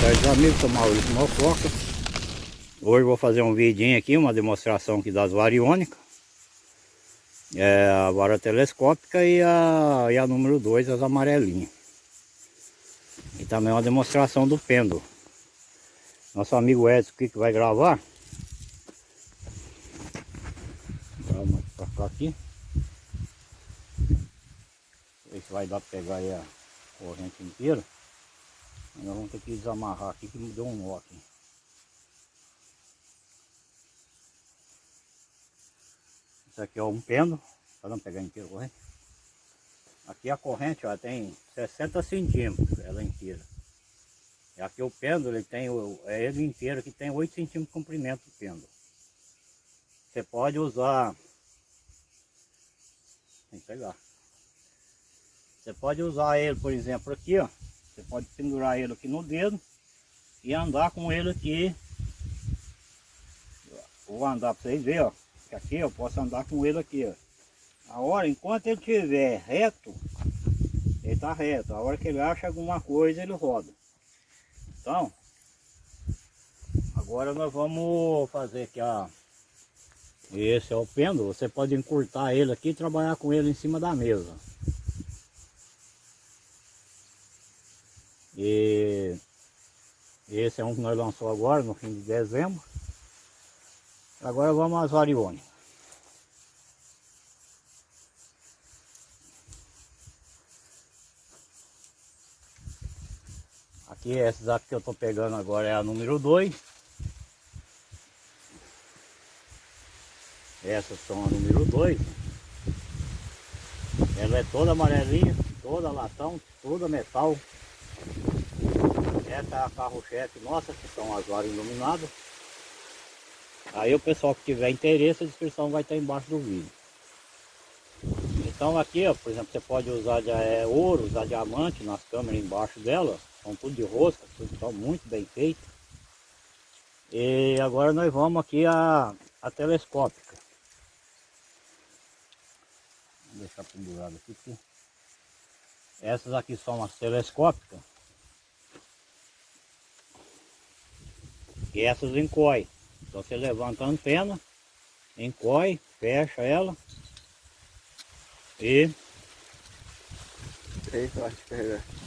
tarde amigos, sou Maurício Malfoca Hoje vou fazer um vidinho aqui, uma demonstração aqui das variônicas. É A vara telescópica e a, e a número 2, as amarelinhas. E também uma demonstração do pêndulo. Nosso amigo Edson aqui que vai gravar? Vamos pra cá aqui. Ver se vai dar pra pegar aí a corrente inteira nós vamos ter que desamarrar aqui que me deu um nó aqui. Isso aqui é um pêndulo, para não pegar inteiro corrente. Aqui a corrente ó, tem 60 centímetros, ela inteira. E aqui o pêndulo, ele tem, é ele inteiro que tem 8 centímetros de comprimento o pêndulo. Você pode usar, tem que pegar. Você pode usar ele, por exemplo, aqui, ó. Você pode pendurar ele aqui no dedo e andar com ele aqui. Vou andar para vocês verem, ó. Que aqui eu posso andar com ele aqui, ó. A hora, enquanto ele estiver reto, ele está reto. A hora que ele acha alguma coisa, ele roda. Então, agora nós vamos fazer aqui a... Esse é o pêndulo, você pode encurtar ele aqui e trabalhar com ele em cima da mesa. E esse é um que nós lançamos agora, no fim de dezembro. Agora vamos às variônicas. Aqui, essas aqui que eu estou pegando agora é a número 2. Essas são a número 2. Ela é toda amarelinha, toda latão, toda metal. Essa é a carro-chefe nossa, que são as varas iluminadas. Aí o pessoal que tiver interesse, a descrição vai estar embaixo do vídeo. Então aqui, ó, por exemplo, você pode usar de, é, ouro, usar diamante nas câmeras embaixo dela. São tudo de rosca, tudo estão muito bem feito. E agora nós vamos aqui a, a telescópica. Vou deixar pendurado aqui. Essas aqui são as telescópicas. Essas encoy. Então você levanta a antena, encoy, fecha ela e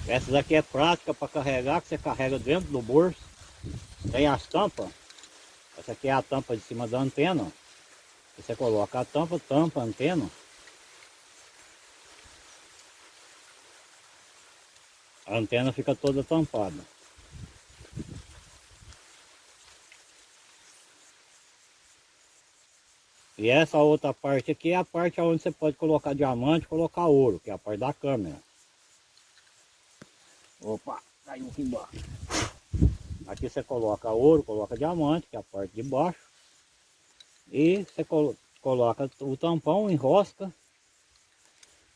essas aqui é prática para carregar, que você carrega dentro do bolso. Tem as tampas. Essa aqui é a tampa de cima da antena. Você coloca a tampa, tampa a antena. A antena fica toda tampada. E essa outra parte aqui é a parte onde você pode colocar diamante, colocar ouro, que é a parte da câmera. Opa, caiu aqui embaixo. Aqui você coloca ouro, coloca diamante, que é a parte de baixo. E você coloca o tampão, enrosca.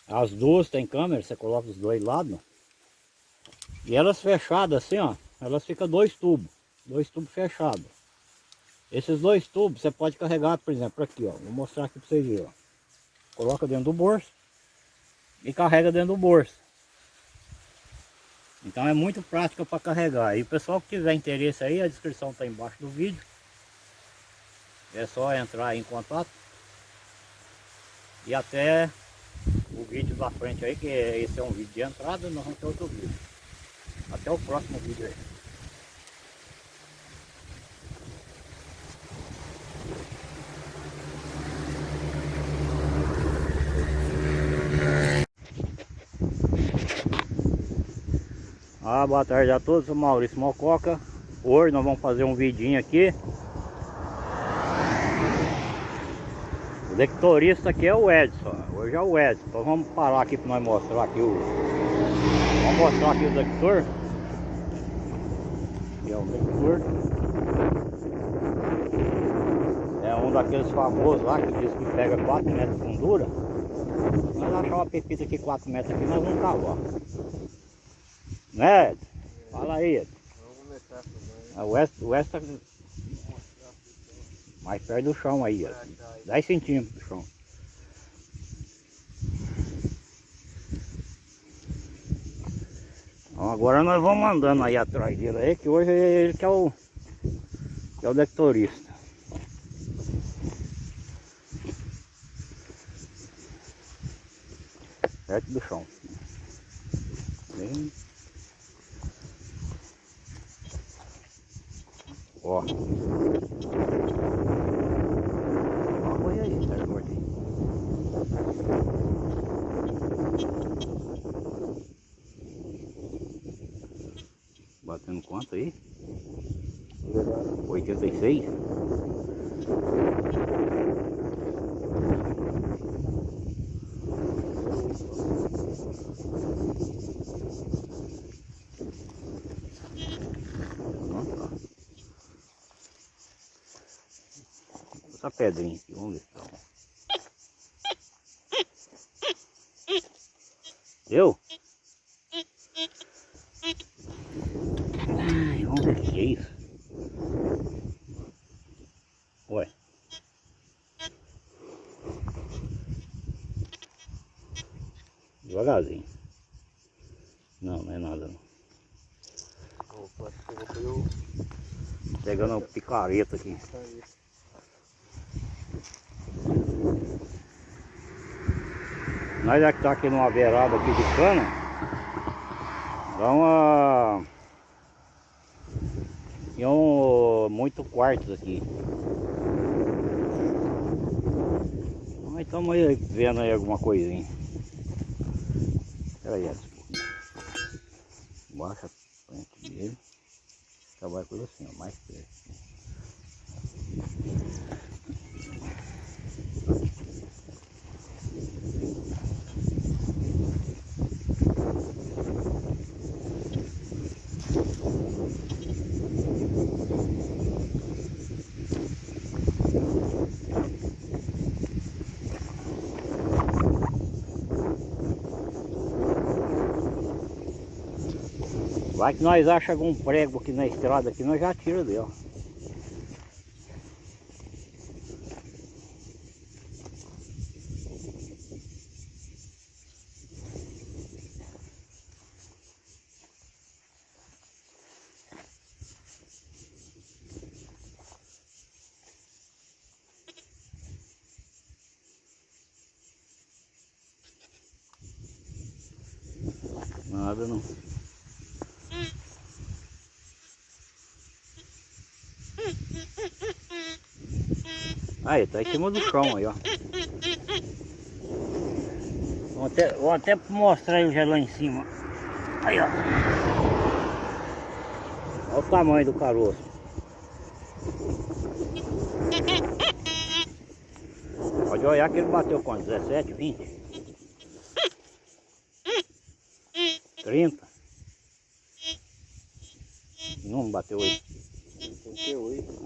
As duas tem câmera, você coloca os dois lados. E elas fechadas assim, ó, elas ficam dois tubos, dois tubos fechados. Esses dois tubos você pode carregar, por exemplo, aqui, ó. Vou mostrar aqui para vocês verem, ó. Coloca dentro do bolso e carrega dentro do bolso. Então é muito prática para carregar. E o pessoal que tiver interesse aí, a descrição está embaixo do vídeo. É só entrar em contato. E até o vídeo da frente aí, que esse é um vídeo de entrada, nós vamos ter outro vídeo. Até o próximo vídeo aí. Ah, boa tarde a todos, sou Maurício Mococa. Hoje nós vamos fazer um vidinho aqui. O lectorista aqui é o Edson Hoje é o Edson. Então vamos parar aqui para nós mostrar aqui o Vamos mostrar aqui o lector. Aqui é o lector. É um daqueles famosos lá que diz que pega 4 metros de fundura. Nós achar uma pepita aqui 4 metros aqui, nós vamos cavar né? Fala aí. Também. O oeste, o oeste tá mais perto do chão aí, ó. 10 centímetros do chão. Ó, agora nós vamos andando aí atrás dele aí, que hoje é ele que é o, que é o dectorista. Perto do chão. Bem... Ó. Ó, foi aí, cara, gordinho. Batendo quanto aí? 86? Nossa. Essa pedrinha aqui, vamos ver se tá. Deu? Ai, vamos ver o que é isso. Ué. Devagarzinho. Não, não é nada não. Opa, Pegando uma picareta aqui. Nós já que tá aqui numa beirada aqui de cana, dá uma... Tinha um, muito quartos aqui. Mas estamos aí vendo aí alguma coisinha. Pera aí. Baixa a frente dele. Trabalha ele assim, ó, mais perto. Vai que nós achamos algum prego aqui na estrada aqui, nós já tira dele. Nada não. Aí, tá em cima do chão aí, ó. Vou até, vou até mostrar ele já lá em cima. Aí, ó. Olha o tamanho do caroço. Pode olhar que ele bateu quanto? 17, 20? 30? Não bateu aí. 38.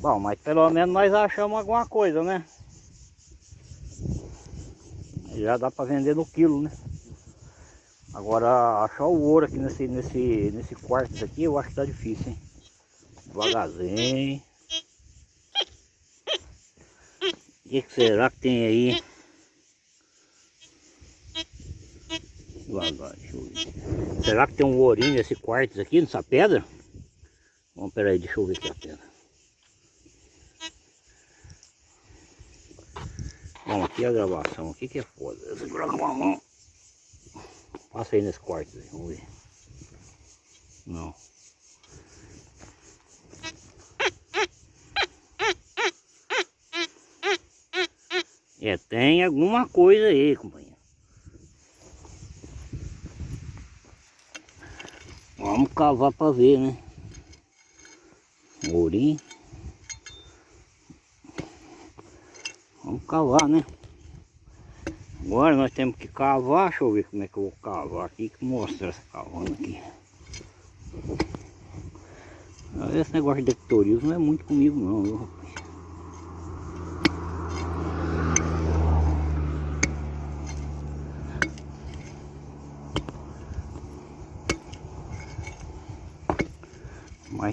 Bom, mas pelo menos nós achamos alguma coisa, né? Já dá para vender no quilo, né? Agora achar o ouro aqui nesse, nesse, nesse quarto aqui eu acho que tá difícil, hein? Devagarzinho. O que, que será que tem aí? Será que tem um ourinho nesse quarto aqui, nessa pedra? Vamos, peraí, deixa eu ver aqui a pedra. Bom, aqui a gravação, aqui que é foda. Eu com mão. Passa aí nesse quarto, vamos ver. Não. É, tem alguma coisa aí, companheiro. Vamos cavar para ver, né? Ourinho. Vamos cavar, né? Agora nós temos que cavar. Deixa eu ver como é que eu vou cavar aqui. Que mostra essa cavando aqui. Esse negócio de dectorismo não é muito comigo não, viu,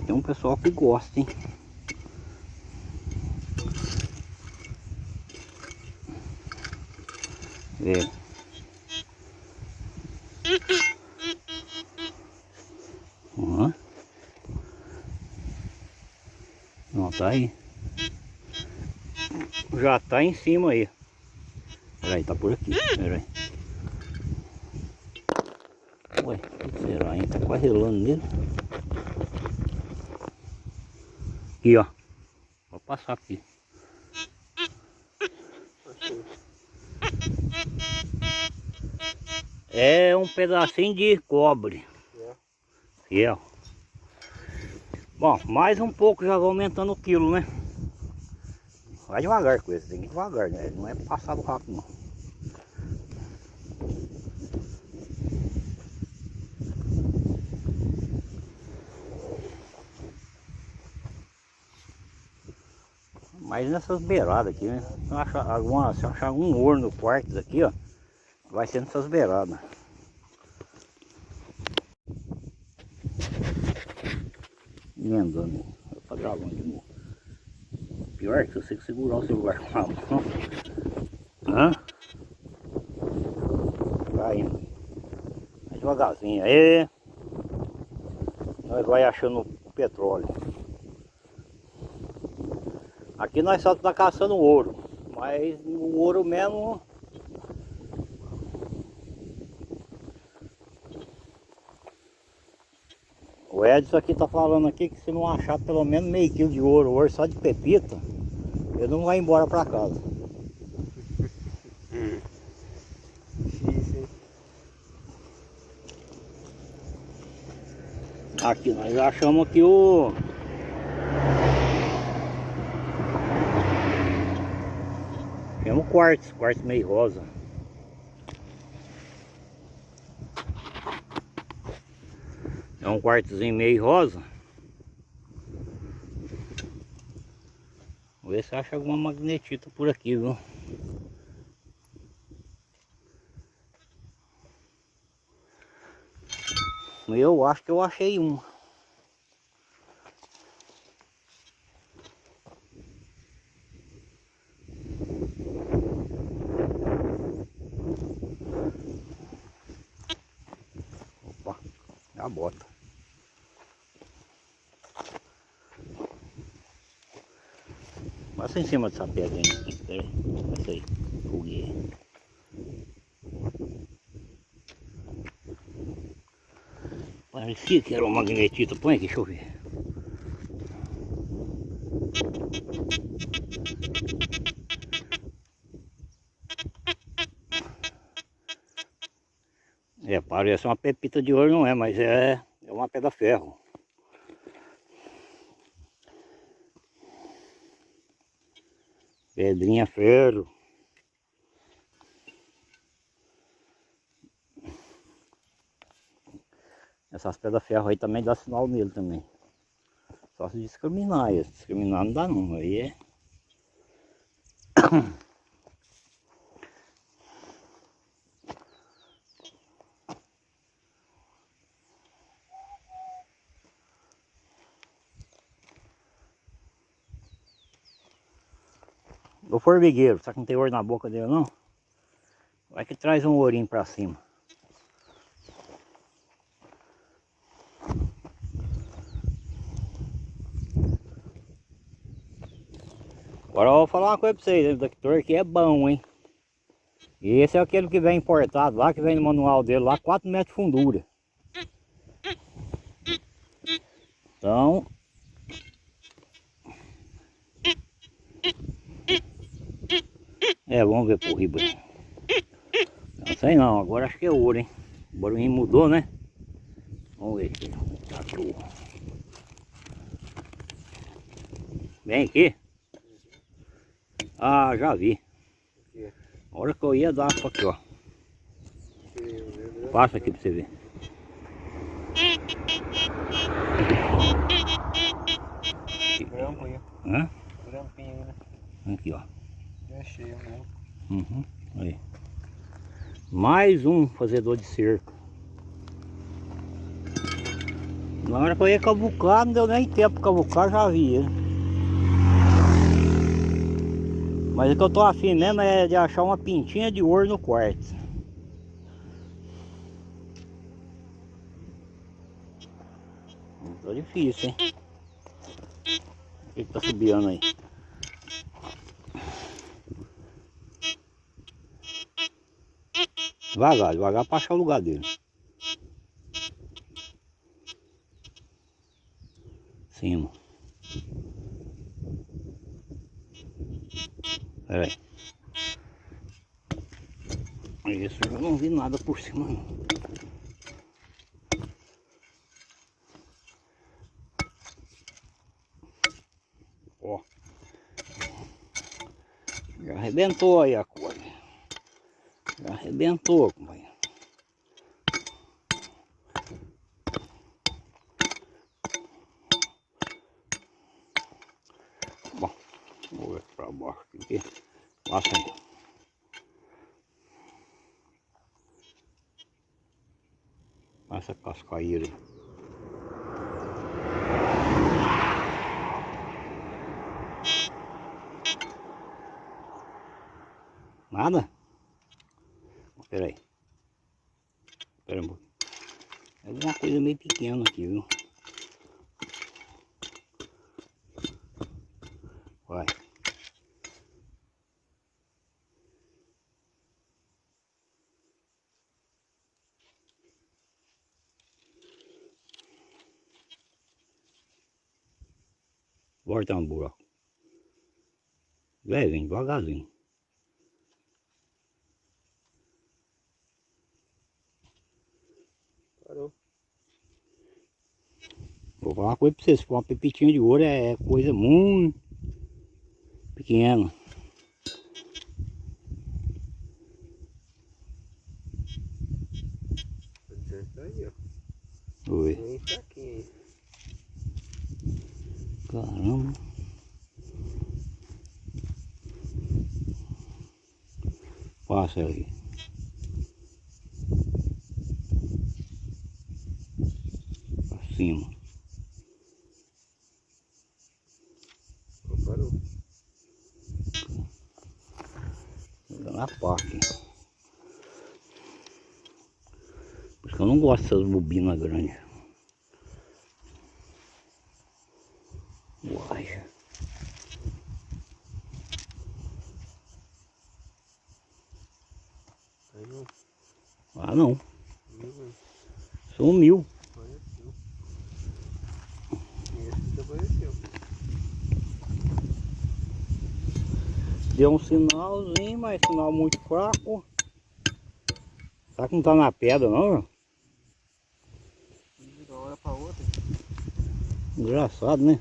tem um pessoal que gosta, hein? É. Ó. Não, tá aí. Já tá em cima aí. Peraí, tá por aqui. Peraí. Ué, o que será, hein? Tá quase nele. Aqui, ó. Vou passar aqui. É um pedacinho de cobre. Fiel. Bom, mais um pouco já vai aumentando o quilo, né? Vai devagar com esse, tem que ir devagar, né? Não é passado rápido não. Mas nessas beiradas aqui, né? Se achar, alguma, se achar algum ouro no quarto aqui, ó, vai ser nessas beiradas. Emendando, vou pra gravando de novo. Pior que você segurar o celular com a mão. Hã? Vai indo. Vai devagarzinho aí. Nós vai achando petróleo. Aqui nós só tá caçando ouro. Mas o ouro mesmo. O Edson aqui tá falando aqui que se não achar pelo menos meio quilo de ouro hoje só de pepita, ele não vai embora pra casa. Aqui nós achamos aqui o. Achamos quartzo, quartzo meio rosa. É um quartzozinho meio rosa. Vou ver se acha alguma magnetita por aqui, viu? Eu acho que eu achei um. Bota. Passa em cima dessa pedra aí. Aí. Essa aí. Fogueira. Parecia que era uma magnetita. Põe aqui, deixa eu ver. Parece uma pepita de ouro, não é, mas é, é uma pedra ferro. Pedrinha ferro. Essas pedras ferro aí também dá sinal nele também. Só se discriminar, se discriminar não dá não, aí é... O formigueiro, será que não tem ouro na boca dele não? Vai que traz um ourinho pra cima. Agora eu vou falar uma coisa pra vocês, esse detector aqui é bom, hein? E esse é aquele que vem importado lá, que vem no manual dele lá, 4 metros de fundura. Então... É, vamos ver por riba. Não sei não, agora acho que é ouro, hein? O barulhinho mudou, né? Vamos ver aqui. Tatu. Vem aqui. Ah, já vi. A hora que eu ia dar pra aqui, ó. Passa aqui pra você ver. Grampo aí, Hã? grampinho né? Aqui, ó. É. Uhum. Aí. Mais um fazedor de cerco. Na hora que eu ia cavucar, não deu nem tempo pra cavucar, já vi ele. Mas o que eu tô afim mesmo é de achar uma pintinha de ouro no quarto. Tá difícil, hein? O que, que tá subindo aí? Devagar, devagar pra achar o lugar dele. Cima. Peraí. Isso, eu não vi nada por cima não. Ó. Já arrebentou aí a coisa. Arrebentou, companheiro. Bom, vou ver pra baixo aqui. Passa aí. Passa a cascaíra aí. Nada? Espera aí. Espera um pouquinho. É alguma coisa meio pequena aqui, viu? Vai. Volta no buraco. Levinho, devagarzinho. Parou. Vou falar uma coisa pra vocês, uma pepitinha de ouro é coisa muito pequena. Tá dizendo que tá aí, ó. Oi. Bem fraquinho aí. Caramba. Passa aí. Pra cima. Parou. Na parte. Por isso que eu não gosto dessas bobinas grandes. Uai. Aí não. Ah não. Viu, mano? Sumiu. Apareceu. E esse desapareceu. Deu um sinalzinho, mas sinal muito fraco. Será que não tá na pedra não, meu? De uma hora pra outra. Engraçado, né?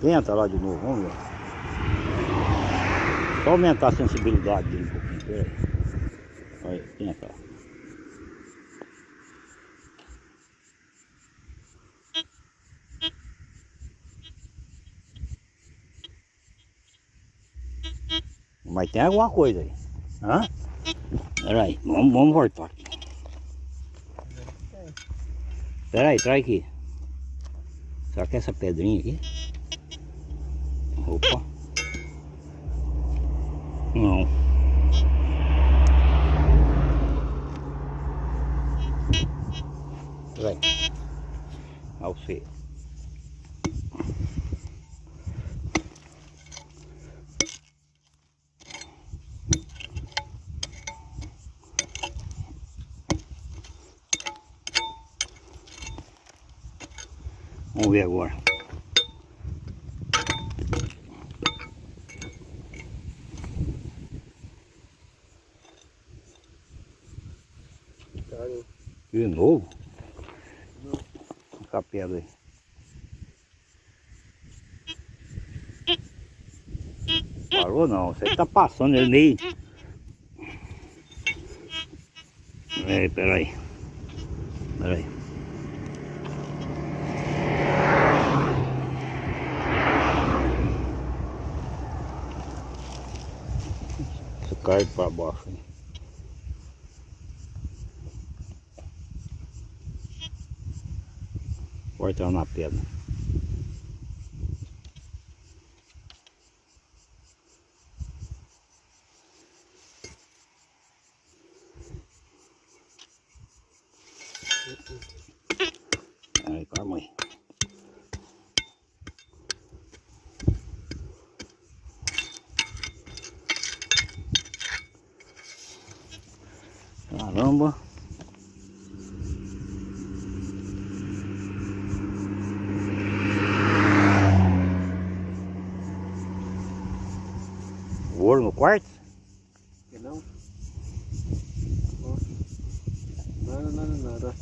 Tenta lá de novo, vamos ver. Só aumentar a sensibilidade dele um pouquinho. Aí, tenta lá. Mas tem alguma coisa aí. Hã? Peraí, vamos, vamos voltar aqui. Peraí, traz aqui. Será que é essa pedrinha aqui? Opa. Não. Peraí. Ao ser. Vamos ver agora. De novo? Fica a pedra aí. Parou não, você tá passando ele meio. Peraí, peraí. Peraí. Você cai para baixo. hein? corta ela na pedra. Aí, com a mãe. Caramba. Ouro no quarto? Que não? Nada, nada, nada.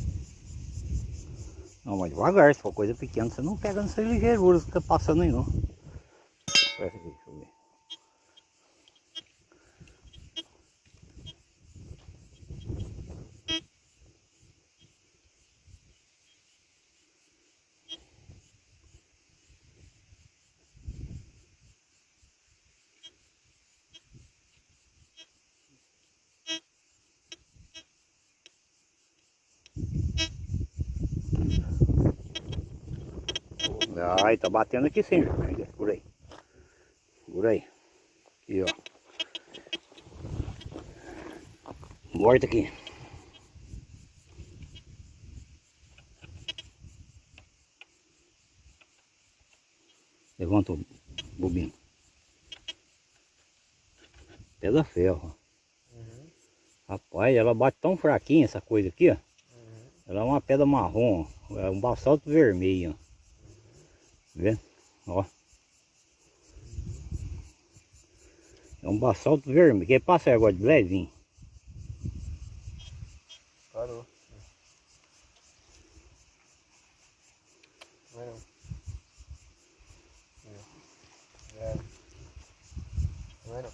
Não, mas devagar, se for coisa pequena, você não pega nessas ligeiruras que fica passando aí não. Essa aqui, deixa eu ver. Ai, tá batendo aqui sim, por aí. Por aí. Aqui, ó. Morta aqui. Levanta o bobino. Pedra ferro. Uhum. Rapaz, ela bate tão fraquinha essa coisa aqui, ó. Uhum. Ela é uma pedra marrom, ó. é um basalto vermelho, ó. Vê? Ó. É um basalto vermelho. Quer passa aí agora de levinho? Parou. Não. É. Vai não.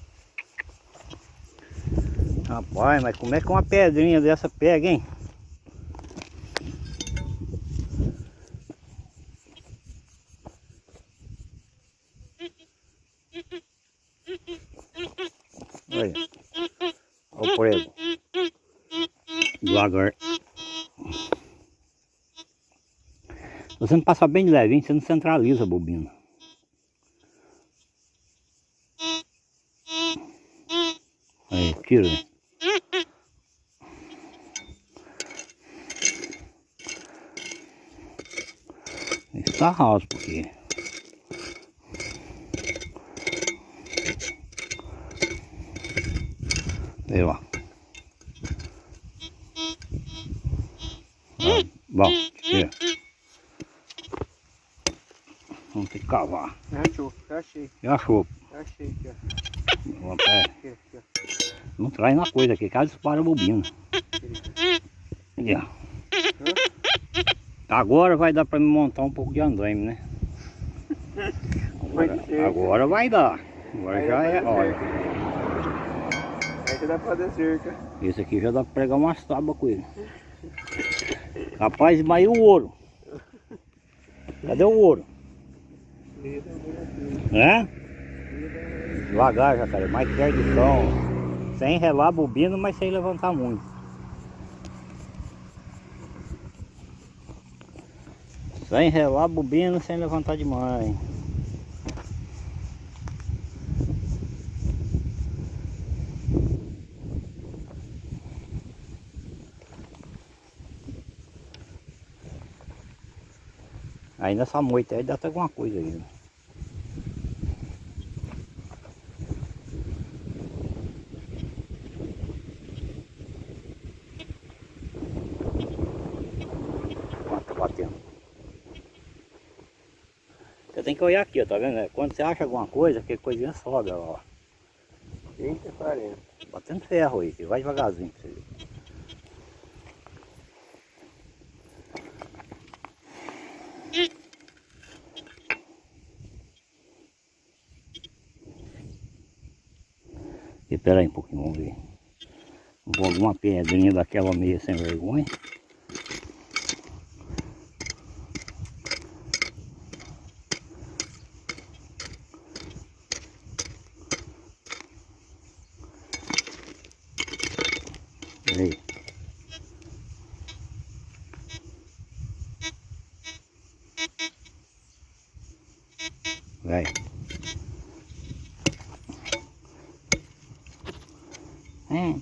Rapaz, mas como é que uma pedrinha dessa pega, hein? Olha. Olha o prego. Devagar. Não passar bem de levinho, você não centraliza a bobina. Aí, tira. Está raso porque Aí lá. Ah, bom, tira. Vamos ter que cavar. Achou, já achei, Já achou. já achei aqui, ó. É, Aqui, aqui, ó. não traz na coisa aqui, caso dispara a bobina. Aqui. Aqui, ó. Agora vai dar para me montar um pouco de andaime, né? Agora, agora vai dar. Agora Aí já é, olha. Aí já dá pra fazer cerca. Esse aqui já dá pra pregar umas tábuas com ele. Rapaz, mas e o ouro? Cadê o ouro? Né? Devagar, jacaré, mais perto do chão. Sem relar a bobina, mas sem levantar muito. Sem relar a bobina, sem levantar demais. Aí nessa moita aí dá até alguma coisa aí. né? Tá. Você tem que olhar aqui, ó, tá vendo? É, Quando você acha alguma coisa, que coisinha sobe, ó. 30, 40. Batendo ferro aí, vai devagarzinho pra você ver. Espera aí um pouquinho, vamos ver. Vou alguma pedrinha daquela meia sem vergonha. Aí. Vai. É.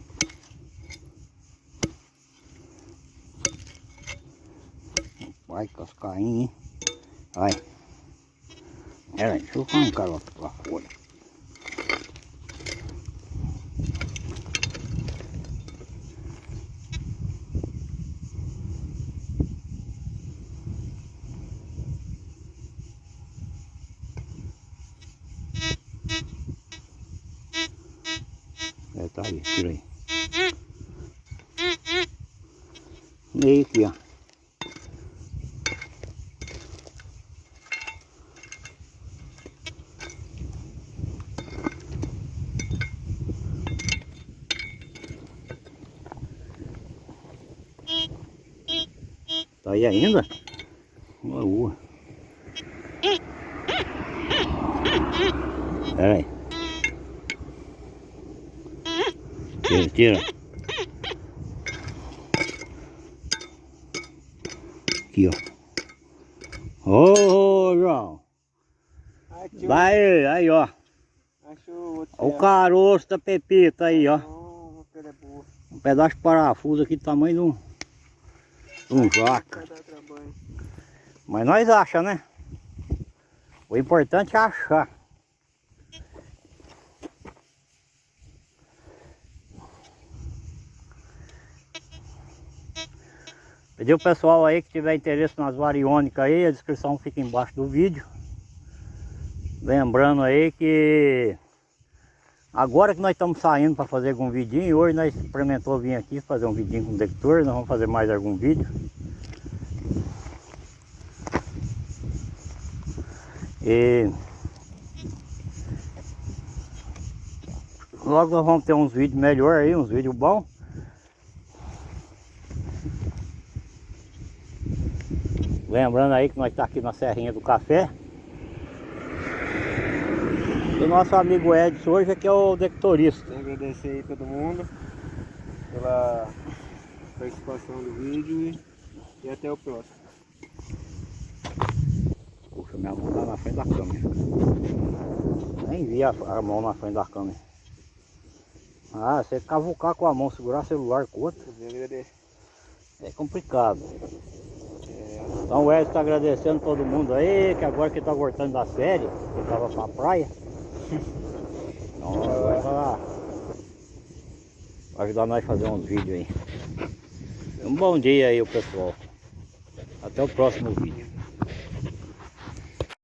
Vai cascainha, hein? Vai. Pera aí, deixa eu arrancar lá, lá fora. Aí, tira aí. Meio aqui, ó. Tá aí ainda? Uma rua. Pera aí. Tira. Aqui, ó. Ô, João. Achou, Vai, aí, outro. Ó o caroço da pepita aí, ó. Oh, boa. Um pedaço de parafuso aqui do tamanho de um, de um jaca. Mas nós acha, né? O importante é achar. Pedir o pessoal aí que tiver interesse nas variônicas aí, a descrição fica embaixo do vídeo. Lembrando aí que agora que nós estamos saindo para fazer algum vidinho, hoje nós experimentou vir aqui fazer um vidinho com detector, nós vamos fazer mais algum vídeo. E logo nós vamos ter uns vídeos melhor aí, uns vídeos bons. Lembrando aí que nós está aqui na Serrinha do Café. E o nosso amigo Edson hoje aqui é o detectorista. Quero agradecer aí todo mundo pela participação do vídeo e, e até o próximo. Puxa, minha mão tá na frente da câmera. Nem vi a, a mão na frente da câmera. Ah, você cavucar com a mão, segurar celular com outra, é complicado. Então o Edson tá agradecendo todo mundo aí, que agora que tá voltando da série, que tava pra praia. Então agora vai vai ajudar nós a fazer uns vídeos aí. Um bom dia aí o pessoal. Até o próximo vídeo.